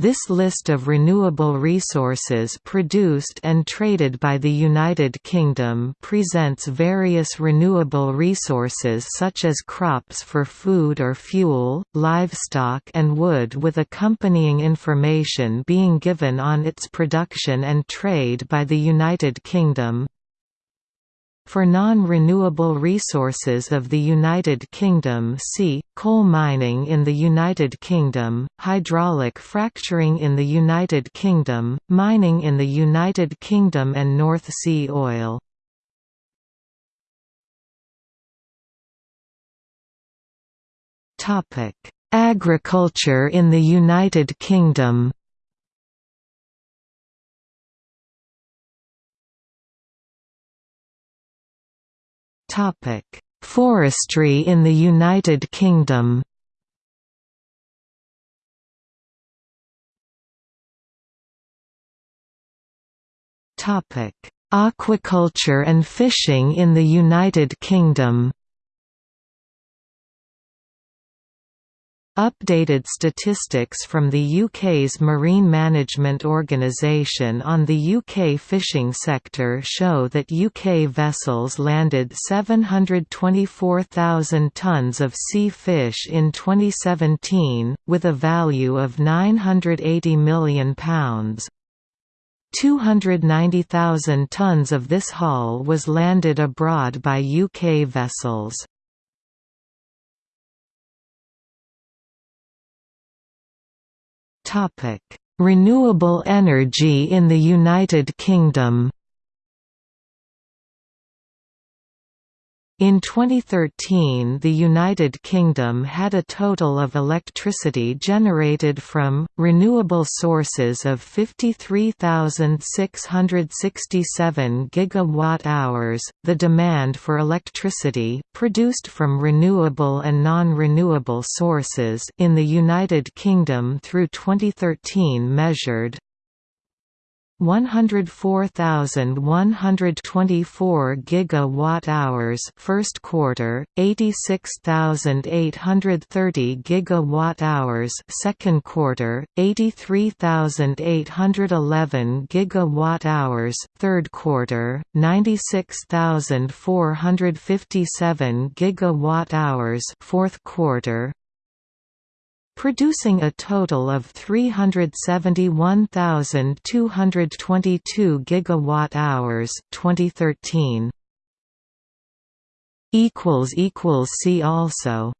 This list of renewable resources produced and traded by the United Kingdom presents various renewable resources such as crops for food or fuel, livestock and wood with accompanying information being given on its production and trade by the United Kingdom. For non-renewable resources of the United Kingdom see, coal mining in the United Kingdom, hydraulic fracturing in the United Kingdom, mining in the United Kingdom and North Sea oil. Agriculture in the United Kingdom Topic: Forestry in the United Kingdom. Topic: Aquaculture and fishing in the United Kingdom. Updated statistics from the UK's Marine Management Organisation on the UK fishing sector show that UK vessels landed 724,000 tonnes of sea fish in 2017, with a value of £980 million. 290,000 tonnes of this haul was landed abroad by UK vessels. Renewable energy in the United Kingdom In 2013 the United Kingdom had a total of electricity generated from, renewable sources of 53,667 gigawatt-hours. The demand for electricity, produced from renewable and non-renewable sources in the United Kingdom through 2013 measured 104,124 gigawatt-hours first quarter, 86,830 gigawatt-hours second quarter, 83,811 gigawatt-hours third quarter, 96,457 gigawatt-hours fourth quarter, producing a total of 371,222 gigawatt-hours 2013 equals equals see also